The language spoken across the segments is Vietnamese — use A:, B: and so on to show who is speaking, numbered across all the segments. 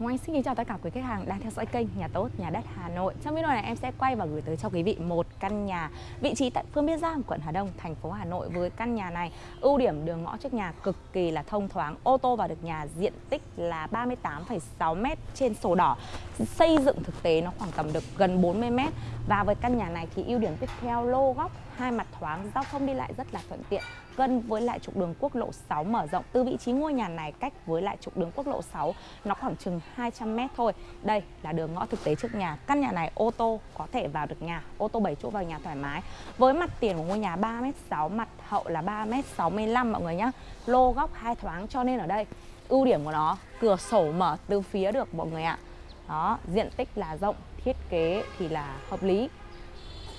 A: Ngọc Anh xin kính chào tất cả quý khách hàng đang theo dõi kênh Nhà Tốt Nhà Đất Hà Nội. Trong video này em sẽ quay và gửi tới cho quý vị một căn nhà vị trí tại phương Biên Giang, quận Hà Đông, thành phố Hà Nội. Với căn nhà này, ưu điểm đường ngõ trước nhà cực kỳ là thông thoáng, ô tô vào được nhà diện tích là 38,6 m trên sổ đỏ. Xây dựng thực tế nó khoảng tầm được gần 40 m và với căn nhà này thì ưu điểm tiếp theo lô góc hai mặt thoáng, giao thông đi lại rất là thuận tiện gần với lại trục đường quốc lộ 6 mở rộng từ vị trí ngôi nhà này cách với lại trục đường quốc lộ 6 nó khoảng chừng 200 m thôi. Đây là đường ngõ thực tế trước nhà. Căn nhà này ô tô có thể vào được nhà, ô tô 7 chỗ vào nhà thoải mái. Với mặt tiền của ngôi nhà 3m6, mặt hậu là 3m65 mọi người nhá. Lô góc hai thoáng cho nên ở đây ưu điểm của nó cửa sổ mở từ phía được mọi người ạ. Đó, diện tích là rộng, thiết kế thì là hợp lý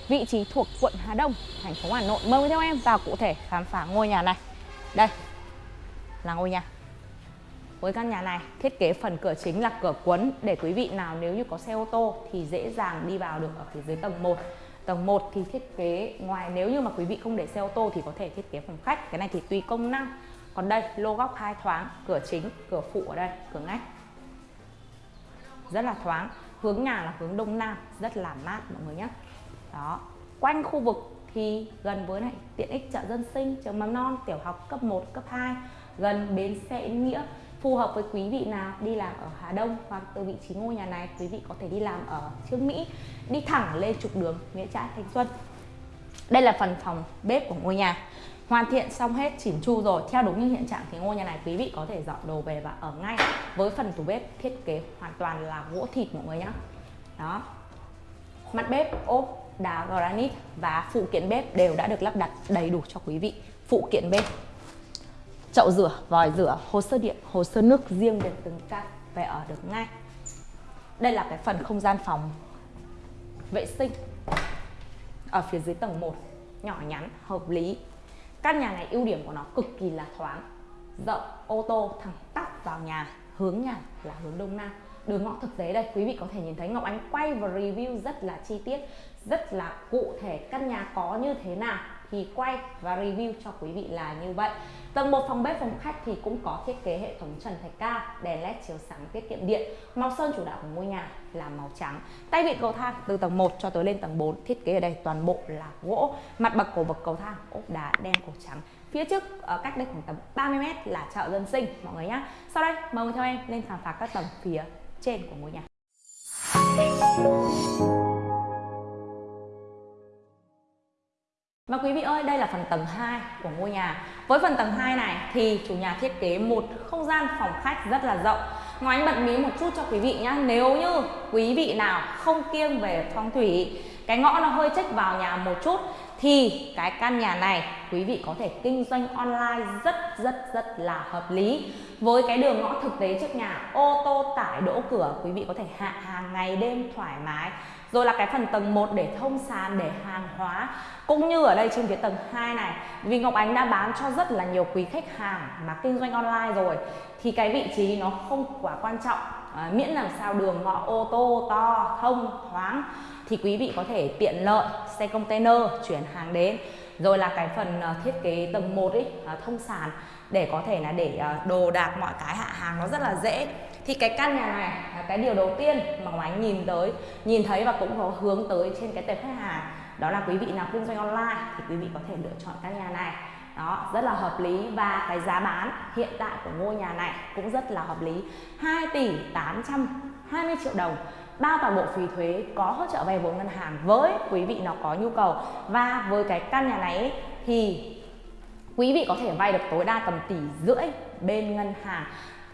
A: vị trí thuộc quận Hà Đông, thành phố Hà Nội. Mời theo em vào cụ thể khám phá ngôi nhà này. Đây là ngôi nhà. Với căn nhà này, thiết kế phần cửa chính là cửa cuốn để quý vị nào nếu như có xe ô tô thì dễ dàng đi vào được ở phía dưới tầng 1. Tầng 1 thì thiết kế ngoài nếu như mà quý vị không để xe ô tô thì có thể thiết kế phòng khách. Cái này thì tùy công năng. Còn đây, lô góc hai thoáng, cửa chính, cửa phụ ở đây, cửa ngách. Rất là thoáng. Hướng nhà là hướng đông nam, rất là mát mọi người nhé đó. Quanh khu vực thì gần với lại tiện ích chợ dân sinh trường mầm non, tiểu học cấp 1 cấp 2 gần bến xe nghĩa. Phù hợp với quý vị nào đi làm ở Hà Đông hoặc từ vị trí ngôi nhà này, quý vị có thể đi làm ở Trương Mỹ, đi thẳng lên trục đường Nghĩa Trãi, Thanh Xuân. Đây là phần phòng bếp của ngôi nhà. Hoàn thiện xong hết, chỉn chu rồi. Theo đúng như hiện trạng thì ngôi nhà này quý vị có thể dọn đồ về và ở ngay với phần tủ bếp thiết kế hoàn toàn là gỗ thịt mọi người nhé đó. Mặt bếp, ốp đá granite và phụ kiện bếp đều đã được lắp đặt đầy đủ cho quý vị. Phụ kiện bếp, chậu rửa, vòi rửa, hồ sơ điện, hồ sơ nước riêng để từng căn về ở được ngay. Đây là cái phần không gian phòng vệ sinh ở phía dưới tầng 1 nhỏ nhắn, hợp lý. Căn nhà này ưu điểm của nó cực kỳ là thoáng, rộng, ô tô thẳng tắp vào nhà, hướng nhà là hướng đông nam. Đường ngõ thực tế đây, quý vị có thể nhìn thấy Ngọc Ánh quay và review rất là chi tiết rất là cụ thể căn nhà có như thế nào thì quay và review cho quý vị là như vậy. Tầng một phòng bếp, phòng khách thì cũng có thiết kế hệ thống trần thạch cao, đèn led chiếu sáng, tiết kiệm điện. Màu sơn chủ đạo của ngôi nhà là màu trắng. Tay vịn cầu thang từ tầng 1 cho tới lên tầng 4 thiết kế ở đây toàn bộ là gỗ. Mặt bậc của bậc cầu thang, ốp đá đen cổ trắng. Phía trước, ở cách đây khoảng tầm 30 mét là chợ dân sinh, mọi người nhé sau đây, mời theo em lên khám phá các tầng phía trên của ngôi nhà. Và quý vị ơi, đây là phần tầng 2 của ngôi nhà. Với phần tầng 2 này thì chủ nhà thiết kế một không gian phòng khách rất là rộng. Ngoài anh bật mí một chút cho quý vị nhé. Nếu như quý vị nào không kiêng về phong thủy, cái ngõ nó hơi chếch vào nhà một chút thì cái căn nhà này quý vị có thể kinh doanh online rất rất rất là hợp lý với cái đường ngõ thực tế trước nhà ô tô tải đỗ cửa quý vị có thể hạ hàng ngày đêm thoải mái rồi là cái phần tầng 1 để thông sàn để hàng hóa cũng như ở đây trên phía tầng 2 này vì Ngọc Ánh đã bán cho rất là nhiều quý khách hàng mà kinh doanh online rồi thì cái vị trí nó không quá quan trọng. À, miễn làm sao đường ngõ ô tô to thông thoáng thì quý vị có thể tiện lợi xe container chuyển hàng đến. Rồi là cái phần à, thiết kế tầng 1 ấy à, thông sàn để có thể là để à, đồ đạc mọi cái hạ hàng nó rất là dễ thì cái căn nhà này là cái điều đầu tiên mà Ngọc Ánh nhìn tới, nhìn thấy và cũng có hướng tới trên cái tệp khách hàng. Đó là quý vị nào kinh doanh online thì quý vị có thể lựa chọn căn nhà này. Đó, rất là hợp lý và cái giá bán hiện tại của ngôi nhà này cũng rất là hợp lý. 2 tỷ 820 triệu đồng, bao toàn bộ phí thuế có hỗ trợ vay vốn ngân hàng với quý vị nào có nhu cầu. Và với cái căn nhà này thì quý vị có thể vay được tối đa tầm tỷ rưỡi bên ngân hàng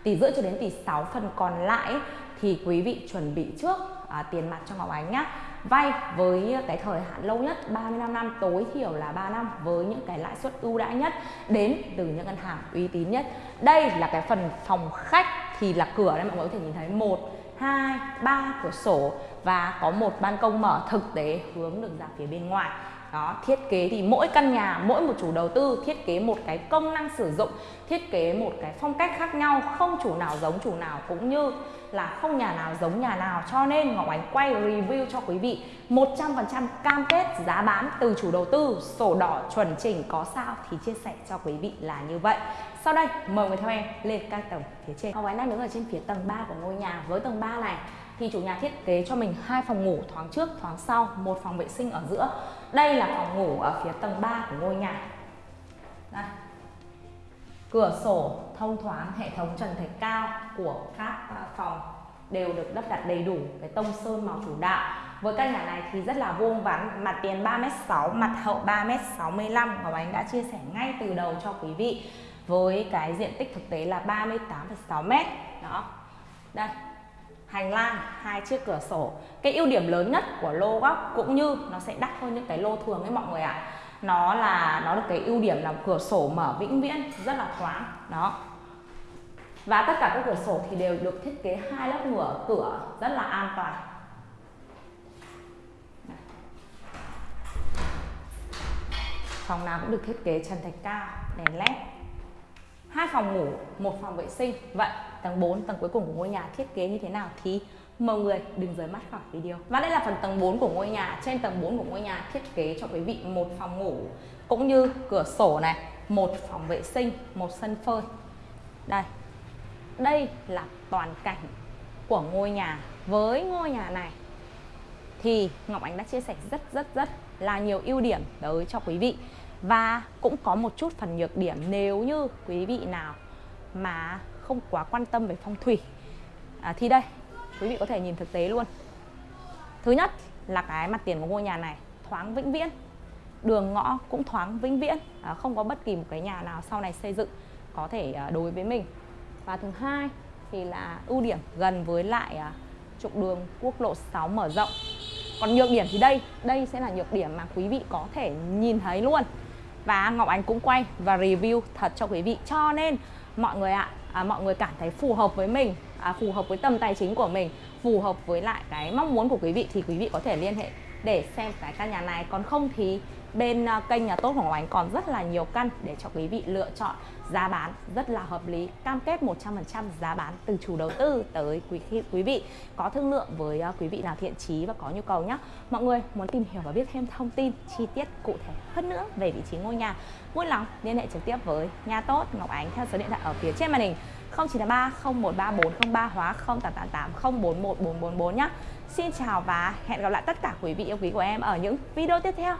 A: tỷ rưỡi cho đến tỷ 6 phần còn lại thì quý vị chuẩn bị trước à, tiền mặt cho Ngọc Ánh nhé vay với cái thời hạn lâu nhất 35 năm tối thiểu là 3 năm với những cái lãi suất ưu đãi nhất đến từ những ngân hàng uy tín nhất. Đây là cái phần phòng khách thì là cửa đây mọi người có thể nhìn thấy. Một hai ba cửa sổ và có một ban công mở thực tế hướng được ra phía bên ngoài đó, thiết kế thì mỗi căn nhà, mỗi một chủ đầu tư thiết kế một cái công năng sử dụng, thiết kế một cái phong cách khác nhau, không chủ nào giống chủ nào, cũng như là không nhà nào giống nhà nào. Cho nên Ngọc Ánh quay review cho quý vị 100% cam kết giá bán từ chủ đầu tư, sổ đỏ chuẩn chỉnh có sao thì chia sẻ cho quý vị là như vậy. Sau đây, mời người theo em lên các tầng phía trên. Ngọc Ánh đang đứng ở trên phía tầng 3 của ngôi nhà. Với tầng 3 này thì chủ nhà thiết kế cho mình hai phòng ngủ thoáng trước thoáng sau một phòng vệ sinh ở giữa. Đây là phòng ngủ ở phía tầng 3 của ngôi nhà. Đây. cửa sổ thông thoáng hệ thống trần thạch cao của các à, phòng đều được lắp đặt đầy đủ cái tông sơn màu chủ đạo. Với căn nhà này thì rất là vuông vắn mặt tiền 3m6 mặt hậu 3m65 Ngọc Ánh đã chia sẻ ngay từ đầu cho quý vị. Với cái diện tích thực tế là 38,6m đó. Đây hành lang, hai chiếc cửa sổ. Cái ưu điểm lớn nhất của lô góc cũng như nó sẽ đắt hơn những cái lô thường ấy mọi người ạ. À. nó là, nó được cái ưu điểm là cửa sổ mở vĩnh viễn, rất là thoáng. Đó. Và tất cả các cửa sổ thì đều được thiết kế hai lớp ngửa, cửa rất là an toàn. Phòng nào cũng được thiết kế trần thạch cao, đèn led hai phòng ngủ, một phòng vệ sinh. Vậy, tầng 4 tầng cuối cùng của ngôi nhà thiết kế như thế nào thì mọi người đừng rời mắt khỏi video. Và đây là phần tầng 4 của ngôi nhà. Trên tầng 4 của ngôi nhà thiết kế cho quý vị một phòng ngủ, cũng như cửa sổ này, một phòng vệ sinh, một sân phơi. Đây đây là toàn cảnh của ngôi nhà. Với ngôi nhà này thì Ngọc Ánh đã chia sẻ rất rất rất là nhiều ưu điểm tới cho quý vị và cũng có một chút phần nhược điểm nếu như quý vị nào mà không quá quan tâm về phong thủy. À, thì đây quý vị có thể nhìn thực tế luôn. Thứ nhất là cái mặt tiền của ngôi nhà này thoáng vĩnh viễn. Đường ngõ cũng thoáng vĩnh viễn. À, không có bất kỳ một cái nhà nào sau này xây dựng có thể à, đối với mình. Và thứ hai thì là ưu điểm gần với lại à, trục đường quốc lộ 6 mở rộng. Còn nhược điểm thì đây đây sẽ là nhược điểm mà quý vị có thể nhìn thấy luôn và Ngọc Ánh cũng quay và review thật cho quý vị. Cho nên mọi người ạ à, mọi người cảm thấy phù hợp với mình à, phù hợp với tầm tài chính của mình phù hợp với lại cái mong muốn của quý vị thì quý vị có thể liên hệ để xem cái căn nhà này. Còn không thì bên ờ, kênh nhà tốt của Ngọc Ánh còn rất là nhiều căn để cho quý vị lựa chọn giá bán rất là hợp lý, cam kết 100% giá bán từ chủ đầu tư tới quý quý vị có thương lượng với ờ, quý vị nào thiện chí và có nhu cầu nhé mọi người muốn tìm hiểu và biết thêm thông tin, chi tiết cụ thể hơn nữa về vị trí ngôi nhà, vui lòng liên hệ trực tiếp với nhà tốt Ngọc Ánh theo số điện thoại ở phía trên màn hình 0983 013403 hóa 0888 041444 nhé Xin chào và hẹn gặp lại tất cả quý vị yêu quý của em ở những video tiếp theo.